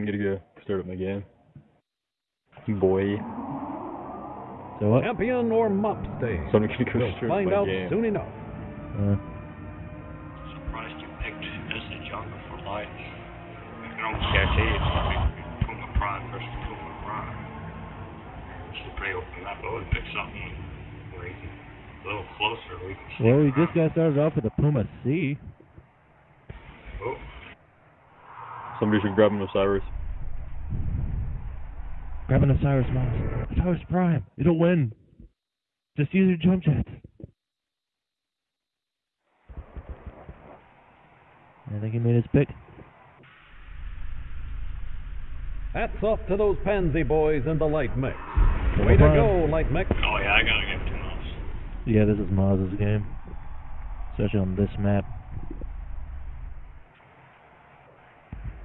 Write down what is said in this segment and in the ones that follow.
I'm gonna go start up my game. Boy. So what? Champion or mop stay? So I'm gonna go We'll start find my out game. soon enough. Uh, Surprised you picked as a jungle for life. I can almost guarantee it's gonna be Puma Prime versus Puma Prime. Should pretty open up. I would pick something where you can a little closer where you can see. well, we around. just got started off with a Puma C. Oh, Somebody should grab an Osiris. Grab an Osiris Mouse. Osiris Prime. It'll win. Just use your jump jets. I think he made his pick. Hats off to those pansy boys in the light mix. Way to go, light mix. oh yeah, I gotta give it to Mouse. Yeah, this is Maz's game. Especially on this map.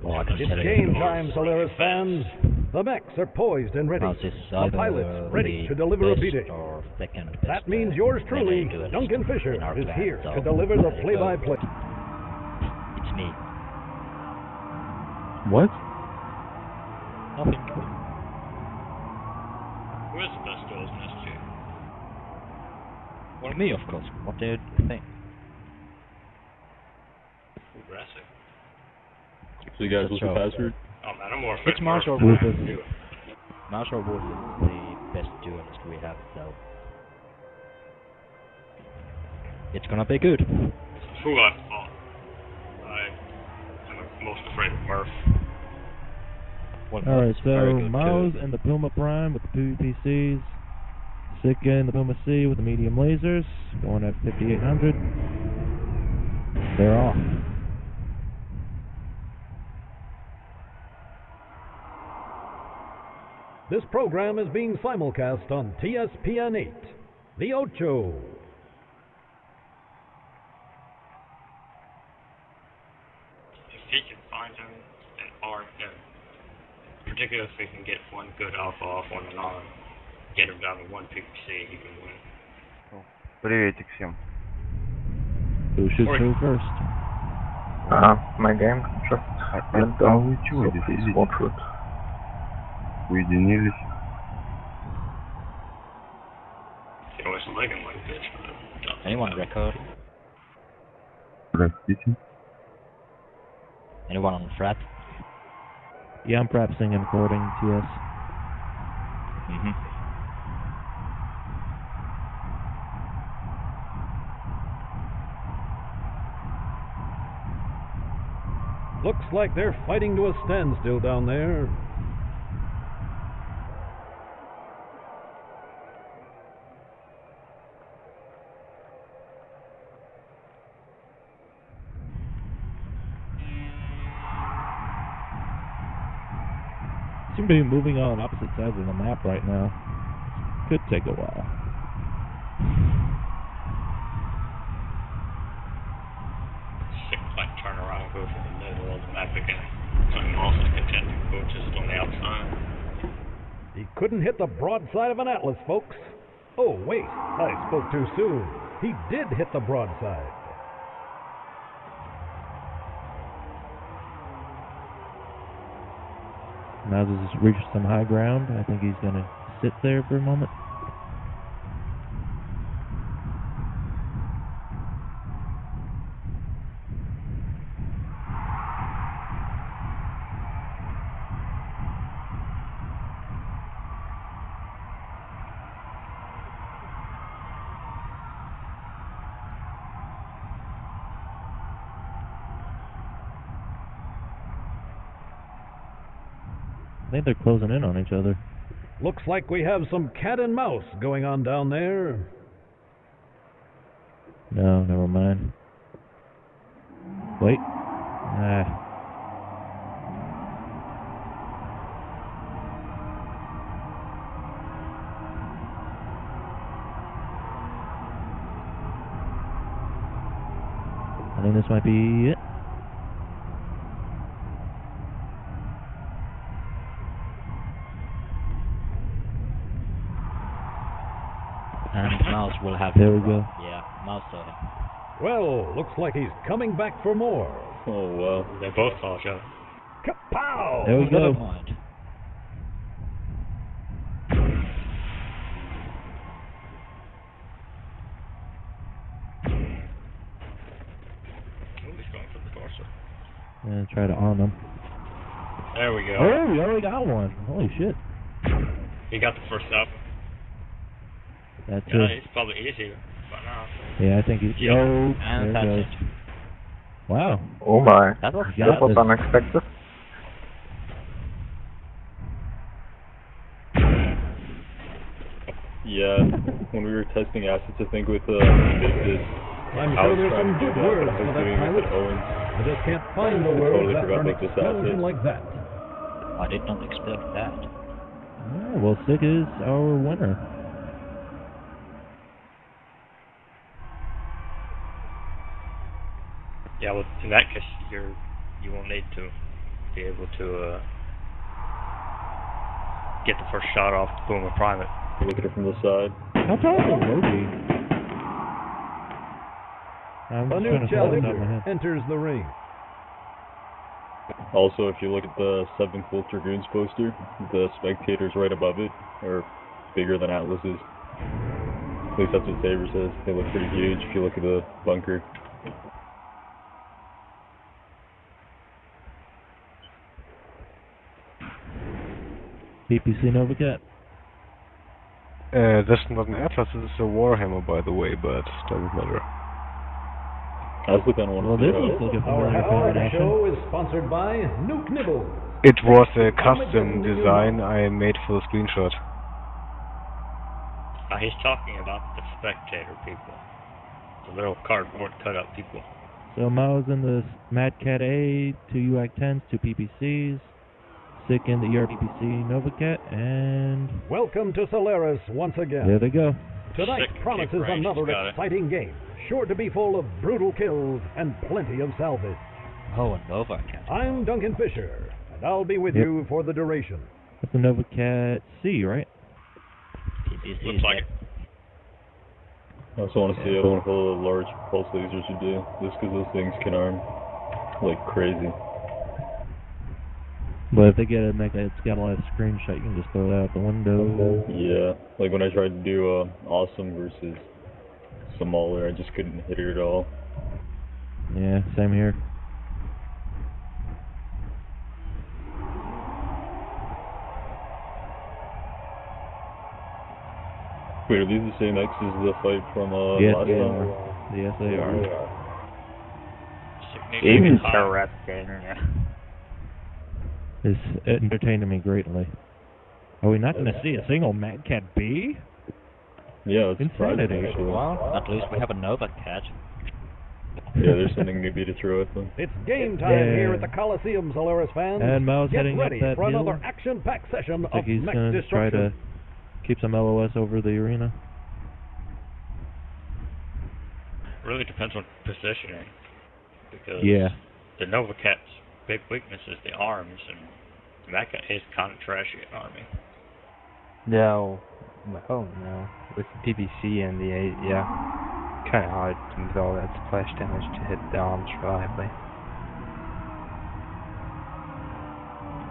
Oh, It's tell game time, Solaris fans. The mechs are poised and ready. The pilots ready to deliver a best beating. Or second That means uh, yours truly, Duncan Fisher, is here to deliver the there you go. play-by-play. It's me. What? Nothing. Who is the best duelist in SG? Well, me, of course. What do you think? Aggressive. So you guys, That's what's the password? Oh man, I'm more It's Marsh or Wolf. Wolf. Marsh or Wolf is the best duelist we have, so. It's gonna be good. Who I fought? Oh, I am most afraid of Murph. Alright, Marsh is very so good, Miles too. and the Puma Prime with the PPCs. Sika and the Puma C with the medium lasers. Going at 5800. They're off. This program is being simulcast on ESPN 8, The Ocho. If he can find him an arc, him. particularly if he can get one good alpha off on and arm, get him down to one PPC, he can win. Приветик всем. Who should go first? Uh, my game. Sure. I, I, I, I, I, one I, please сидите? watch it. Уединились? He always leg him like this. but- Anyone record? Простите. Anyone on frat? Yeah, I'm practicing and recording TS. Mm-hmm. Looks like they're fighting to a standstill down there. Seem to be moving on opposite sides of the map right now. Could take a while. Sick like turn around and go for the middle of the map again. So I'm also content to go just on the outside. He couldn't hit the broadside of an Atlas, folks. Oh, wait, I spoke too soon. He did hit the broadside. Miles has reached some high ground. I think he's gonna sit there for a moment. I think they're closing in on each other. Looks like we have some cat and mouse going on down there. No, never mind. Wait. Ah. I think this might be it. And Mouse will have There him we go. Yeah, Mouse saw him. Well, looks like he's coming back for more. Oh well. They both saw each other. Kapow! There we Never go. mind. Ooh, he's going for the torso. And try to on them. There we go. Oh, we already got one. Holy shit. He got the first up. That's Yeah, it. he's probably easier by now. Yeah, I think he's. Yeah. Oh, And there that's it goes. it. Wow. Oh my. That was Yeah, That was this- unexpected. Yeah, when we were testing assets, I think with uh, this, I'm I sure there's some good words I for that pilot. Owens. I just can't find the words totally after forgot an about this explosion asset. like that. I did not expect that. Yeah, well, Sig is our winner. Yeah, well, in that case, you're you won't need to be able to uh, get the first shot off the Boomer Primate. Look at it from the side. How tall is Loki? I'm A new trying to follow it out of my challenger enters the ring. Also, if you look at the 7th Wolf Dragoons poster, the spectators right above it are bigger than Atlas's. At least that's what Saber says. They look pretty huge if you look at the bunker. PPC Novacat. Uh, that's not an Atlas, this is a Warhammer, by the way, but doesn't matter. I also kind of want Well, to this see looks like a Our familiar Howard combination. show is sponsored by Nuke Nibble. It was a custom design I made for the screenshot. Now he's talking about the spectator people, the little cardboard cutout people. So Mao's in the Mad Cat A, two UAC 10s, two PPCs. Sick in the ERPPC Novacat, and Welcome to Solaris once again. there they go. Tonight Sick promises kick another got it. exciting game, sure to be full of brutal kills and plenty of salvage. Oh, a Nova Cat. I'm Duncan Fisher, and I'll be with Yep. you for the duration. That's the Novacat C, right? PPC Looks like it. I also want to see how one of the large pulse lasers you do, just because those things can arm like crazy. But if they get a mech that's got a lot of screenshot, you can just throw it out the window. Yeah, like when I tried to do uh, awesome versus smaller, I just couldn't hit it at all. Yeah, same here. Wait, are these the same X as the fight from uh, yes, last they time? are. Yes, they are. Significant high. It's entertaining me greatly. Are we not going to see a single Mad Cat B? Yeah, it's surprising Insanity. actually. Well, at least we have a Nova Cat. Yeah, there's something maybe to be to throw at them. It's game time Yeah. here at the Coliseum, Solaris fans. And Mao's Get heading up ready that for hill. another action-packed session Looks of like he's going to try to keep some LOS over the arena. Really depends on positioning. Because Yeah. the Nova Cat's big weakness is the arms, and the Mecha is kind of trashy at arming. No. Oh no. With the PPC and the A, yeah. Kind of hard with all that splash damage to hit the arms reliably.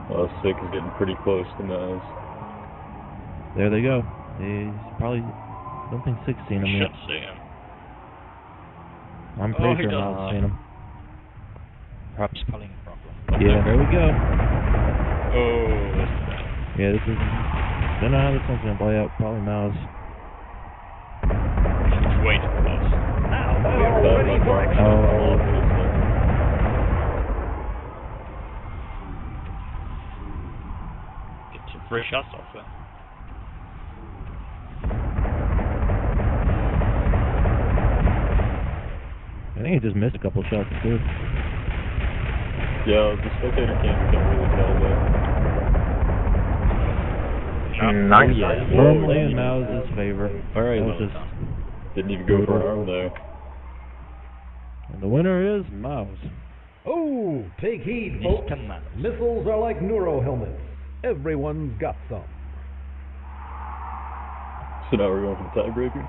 Uh, Sick is getting pretty close to Naz. There they go. He's probably don't think six seen him yet. Should see him. I'm Oh, pretty he sure does. Miles seen him. Perhaps spelling problem. Yeah, there we go. Oh, this is bad. Yeah, this is. Don't know how this one's gonna play out. Probably Miles. It's way too close. Now, That we're ready much for more. Oh. Get some free shots off that. I think he just missed a couple shots too. Yeah, the spectator cam can't really tell though. Nice. Firmly in Miles' favor. Alright, That was just, didn't even go for an arm there. and the winner is Miles. Oh, take heed, folks. Mr. Mouse. Missiles are like neuro helmets. Everyone's got some. So now we're going for the tiebreaker?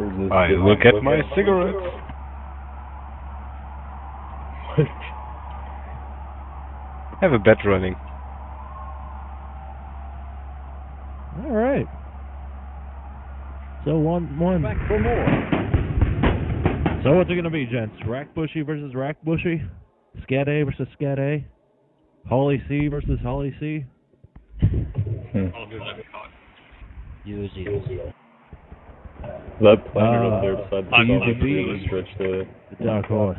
Or is this I look at my cigarettes. Have a bet running. All right. So one one. Back for more. So what's it gonna be, gents? Rack Bushy versus Rack Bushy? Scat A versus Scat A? Holly C versus Holly C? Hmm. I'll do that card. Use it. That planet Uh, up there beside the I sun believe- really stretched the The Dark Horse.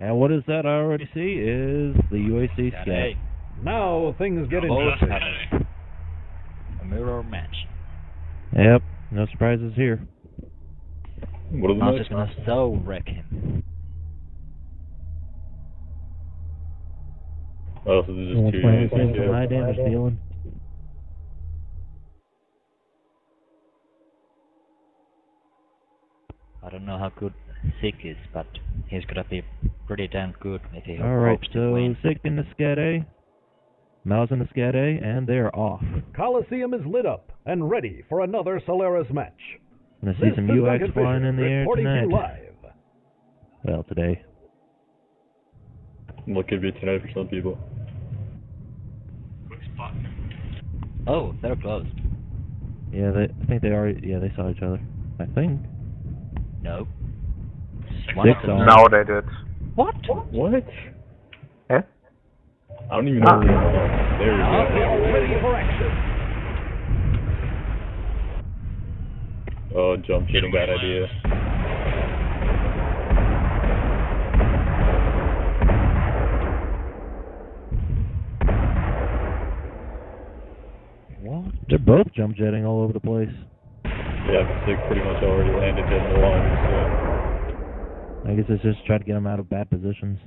And what is that I already see is the UAC Scat. Hey, Now things get interesting. a mirror match. Yep, no surprises here. what are the Mouse next? is gonna so wreck him. Oh, so there's Someone's just two playing UAC some high damage dealing. I don't know how good Sick is, but he's gonna be pretty damn good if he Alright, hopes to so win. Sick in the Scat A, Mouse in the Scat A, and they're off. Coliseum is lit up and ready for another Solaris match. Gonna see This some is UX Duncan flying in the air reporting to you tonight. live. Well, today. What could be tonight for some people. Oh, they're close. Yeah, they. I think they already. Yeah, they saw each other. I think. No. Six One Six of them- on. No, they did. What? What? Eh? I don't even know Ah. where they are. There we go. ready for action. Oh, jump shooting, bad idea. What? They're both jump jetting all over the place. Yeah, Sick pretty much already landed dead in the water, I guess it's just try to get them out of bad positions.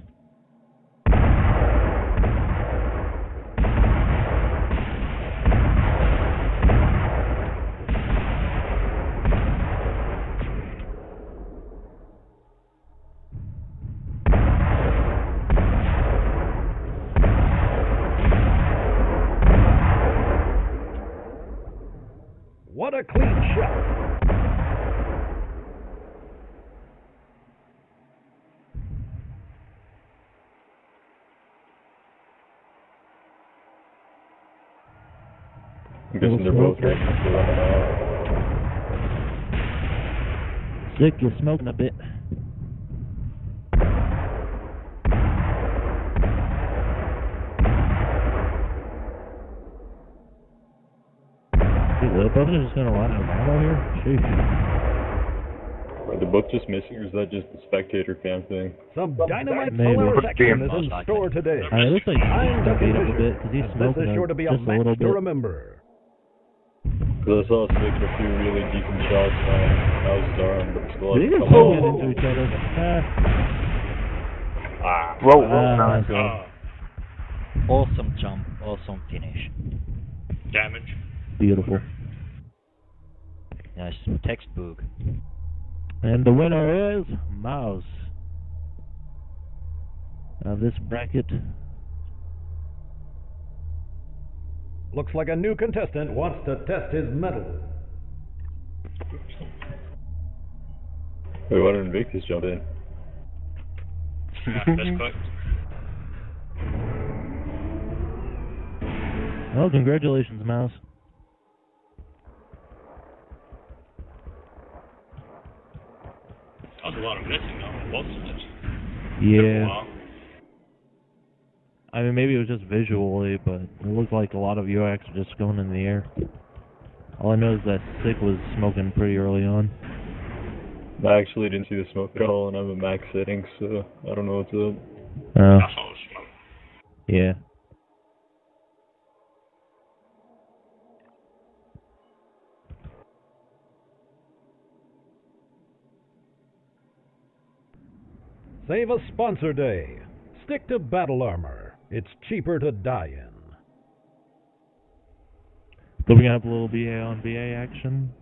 So I'm they're both racing to running out. Sick, you're smoking a bit. Dude, the both are just gonna run out of ammo here? Sheesh. Are they both just missing, or is that just the spectator cam thing? Some dynamite Maybe. Solaris action is in store today. I mean, it looks like I'm he's beat up a bit because he's smoking this is a- sure to be a just a match little to bit. remember. Because I saw Sick get a few really decent shots on Mouse's arm, but still They had to just come all into each other. Ah, Ah. Whoa, whoa, ah, nice. so- Ah, Awesome jump, awesome finish. damage. beautiful. Nice textbook. And the winner is Mouse. Of this bracket. Looks like a new contestant wants to test his mettle. Wait, why didn't Invictus jump in? Yeah, that's quick. Well, congratulations, Mouse. That was a lot of missing though. Both sides. Yeah. Wow. I mean, maybe it was just visually, but it looked like a lot of UX were just going in the air. All I know is that Sick was smoking pretty early on. I actually didn't see the smoke at all, and I'm at max settings, so I don't know what's up. Oh, That's yeah. Save a sponsor day. Stick to battle armor. It's cheaper to die in. So we're gonna have a little BA on BA action.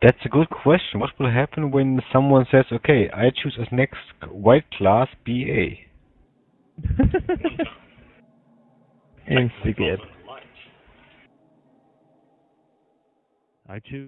That's a good question. What will happen when someone says, okay, I choose as next white class BA? Instigate. I choose.